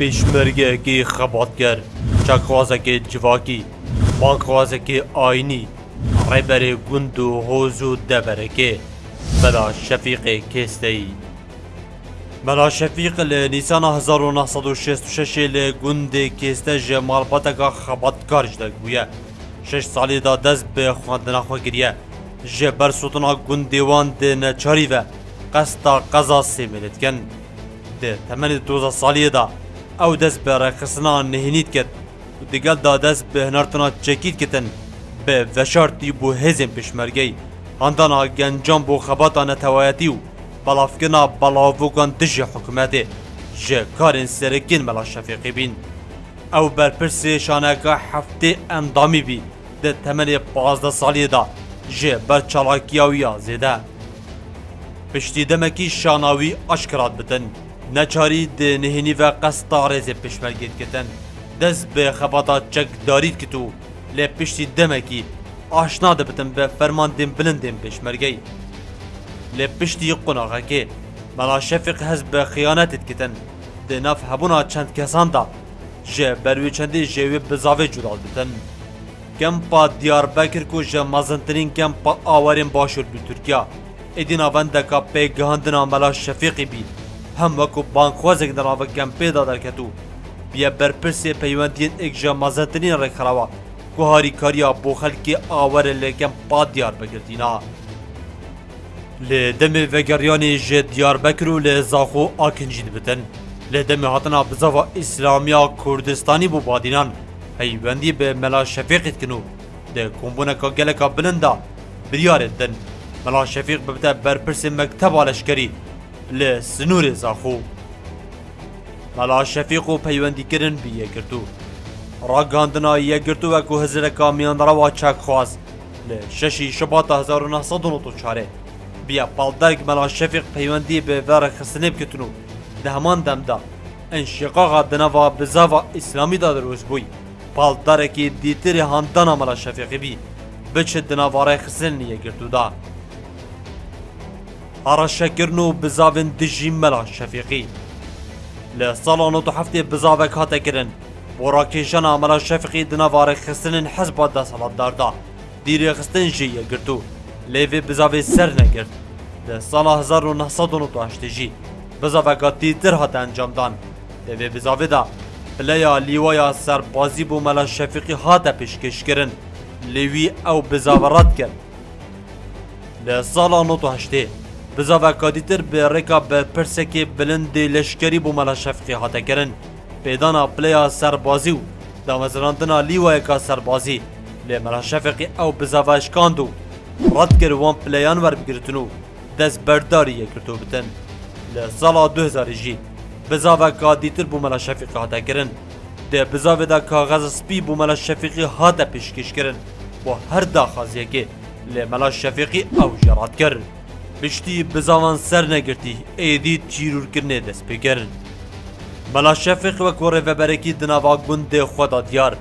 پیشمرگی خباتگر چکوازک جواکی بانکوازک آینی ریبر گند و حوز و دبرکه بلا شفیق کسته ای بلا شفیق لنیسان 1966 لگند کسته جمال پتکا خباتکار جده گویه شش سالی دا دست به خواندنا خواه گریه جبر سوتنا گندیوان ده نچاری و قصد قضا سیمیلت کن ده تمنی دوزه سالی دا او دست به رخصنا نهینید کرد و دیگل دا دست به هنرتنا چکید کتن به وشارتی بو هزم پشمرگی هندانا گنجان بو خباتان توایتی و بلافکنا بلافوگان دجی حکومتی جه کارین سرکین ملا شفیقی بین او برپرسی شانکا هفته اندامی بی ده تمنی پازده سالی دا جه برچالاکیاویا زیده پشتی دمکی شاناوی اشکرات بتن نەچارید نهێنیڤە قەستا ڕێزێ پشمەرگێتکەتەن دەست بە خەباتا چەکداریت کرد و لە پشتی دەمەکی ئاشنا دەبتم بە فەرماندێن بلندێن پێشمەرگەی لێ پشتی قۆناغەکێ بەڵا شەفق هەست بە خیانەتتکەتەن دێناف هەبوونا چەند کەساندا ji berwê çendê jêwê bizavê cural dikin. Kempa Diyarbekir ku ji mezintirîn kempa awerên başûr bi Tirkiya, êdîna wendeka pêgihandina mela Şefîqî bî. هم وکو هەم وەکو بانکۆزێک دەڕاوە گەمپێدا دەکەوت بیە بەرپرسێ پەیوەندیان ئێکژە مەزەتنین ڕێکخراوە کو هاریکاریە بۆ خەلکی ئاوەرە لێکەم پا دیار بەگرتینا لێ دەمێ ڤگەریانی ژێ دیاربەکر و لێ زاخۆ ئاکنجید بتن لێ دەمێ هاتنا بزەوە اسلامیا کردستانی بو بادینان پیوندی به ملا شەفێقیتکن کنو ده کۆمبوونەکە گەلەکە بلندا بریارێت دن مەلا شەفیق ببتە بەرپرسی مکتب آلشکری لە سنوورێ زاخۆ هەلا شەفیق و پەیوەندیکردن بیەکردو ڕاگاندنا یەگرتو وەکو هزرەکە میانڕەوا چاک خواست لە شەشی شباتە 1940 بیا پاڵدەرگ مەلا شەفیق پەیوەندی بە ڤەرە خستنێ بکردن و لە هەمان دەمدا ئەنشقاغا دنەوا بزاوا ئیسلامیدا دروست بووی پاڵدارێکی دیتری هەندەنا مەلا شەفیقی بی بچێت دناوارای خستن یەگرتودا. ملا هەڕەشە کردن و بزاڤن دژی مەلا شەفیقی لە ساڵان و هەفتێ خستن هاتەکردن بۆ ڕاکێشان ئامەلا شەفقی دنەوارە خستنن حەز بە دەسەڵاتداردا دیرێخستن ژی یەگرتو لێوێ بزاڤێ سەر نەگرت لە ساڵە 1970ژی بزاڤەکە تیتر هاتە ئەنجامدان لەوێ بزاڤێدا پلەیە لیوایە سەربازی بۆ مەلا شەفقی هاتە پێشکەشکردن لێوی ئەو بزاڤڕات کرد لە ساڵە 1970 Bizava kadîtir bi rêka berpirsekê bilindê leşkerî bû mala şefqê hate kirin. Pêdana pileya serbazî û damezrandina lîwayeka serbazî lê mela şefeqî ew bizava şikand û rad kir wan pileyan werbigirtin û dest berdarî yekirtû bitin. Li sala 2000 jî bizaveka dîtir bû mela şefîqî hate kirin. Dê bizavê de kaxez spî bû mela şefîqî hate pêşkêş kirin. Bo her daxaziyekê lê mela şefîqî ew jê rad kir. بشتی پشتی بزاوان سەر نەگرتی ئێدی چیرورکردنێ دەست پێگەرن بەلا شەفق وەک وەڕێڤەبەرێکی دناوا گوندێ خۆدا دیار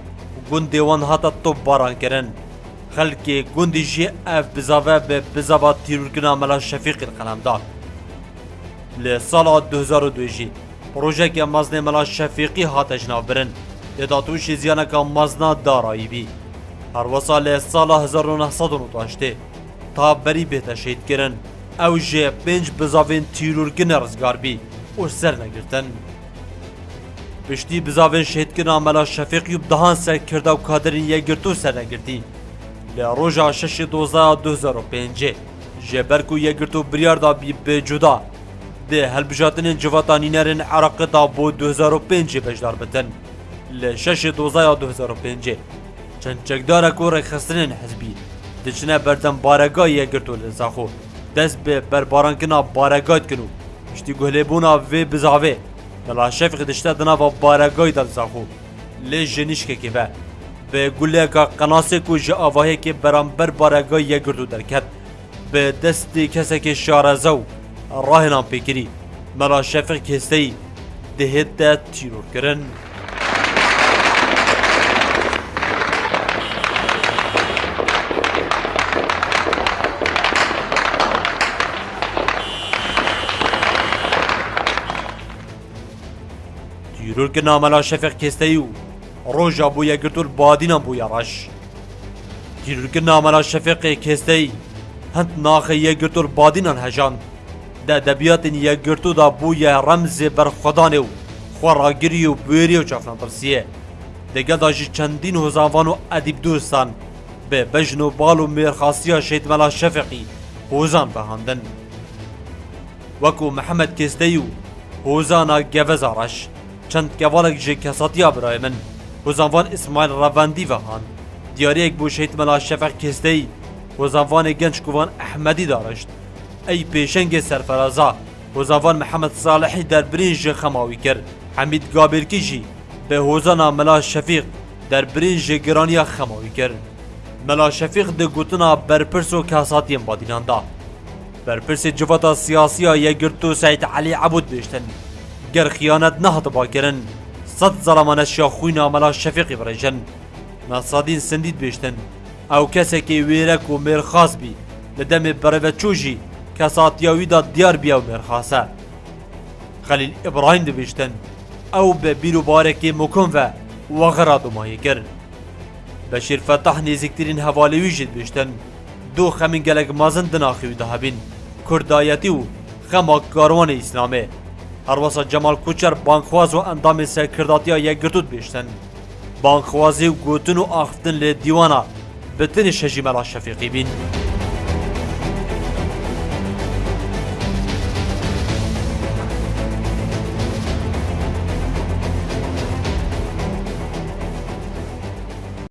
وان حتا تو باران کرن خلکی گوندی ژێ ئەف بزاوە بێ بزاوا تیرورکردنا مەلا شەفیقن قەلەمدا لە ساڵا 2002ژی پرۆژێکە مەزنێ مەلا شەفیقی هاتە ژنابرن لێدا تووشی زیانەکە مەزنا داراییبی هەروەسا لێ ساڵا 1990 تا بەری بێتە کرن ew jê pênc bizavên tîrûrgine rizgarbî û ser negirtin. Piştî bizavên şêdkirina mela Şefîq yû dihan serkirda û kaderên yegirtû ser negirtî. Li roja şeşê dozaya 2005 ji ber ku yegirtû biryar da bî bêcuda dê helbijatinên civatanînerên Iraqê da bo 2005 bejdar bitin. Li şeşê dozaya 2005 çend çekdara ku rêxistinên hizbî diçine berdembarega yegirtû li Zaxo. دست به برباران کنا بارگاد کنو شتی گله بونا وی بزاوه دلا شفق دشتا دنا و بارگای دل زخو لی جنیش که که به گله که قناسه کو جه آواهی که بر بارگای یه گردو درکت به دستی کسی که شارزو راه نام پیکری ملا شفق کسی دهت تیرور کرن Çîrokê namela şefek kesteyî û roja bûye girtir badînan bûye reş. Çîrokê namela şefeqê kesteyî hind naxê ye girtir badînan hejand. De edebiyatên ye girtû da bûye remzê berxwedanê û xwe ragirî û bûyerî û çafnapirsiyê. Degel da jî çendîn hozanvan û edîb dûstan bi bejn û bal û mêrxasiya şêtmela şefeqî hozan behandin. Wekû Mehemed Kesteyî û hozana geveza reş. چند کوالک جی کەساتیا برای من وەزانوان و ڕەڤەندی دیار یک بو شهید ملا شفیق کێستەی ای، گنج کووان احمدی داڕشت ای پیشنگ سرفرازا، وەزانوان محمد صالحی در برینج خماوی کرد گابرکی جی، به حوزان ملا شفیق در برینج گرانیا خماوی کرد شفیق شفیق گوتنا برپرس و کساتی بادیناندا برپرس جفتا سیاسی یا گرتو سعید علی عبود بیشتن گر خیانت نه با کرن صد ظلمانش یا خوی ناملا شفیقی برای جن نصادین سندید بیشتن او کسی که ویرک و مرخاص بی لدم بره چوجی کساتیاوی دا دیار بیا و مرخاصه خلیل ابراهیم دی بیشتن او به بیرو بارکی مکن و وغرا دمایی کرن بشیر فتح نزیکترین حوالیوی جد بیشتن دو خمین گلک مازن دناخیوی دهبین کردایتی و خماک کاروان اسلامه هەروەسە جمال کوچر بانخواز و ها یک گردود بیشتن بانخوازی و گوتن و لی دیوانا دیوانا تن شجی شفیقی شفیقی بین.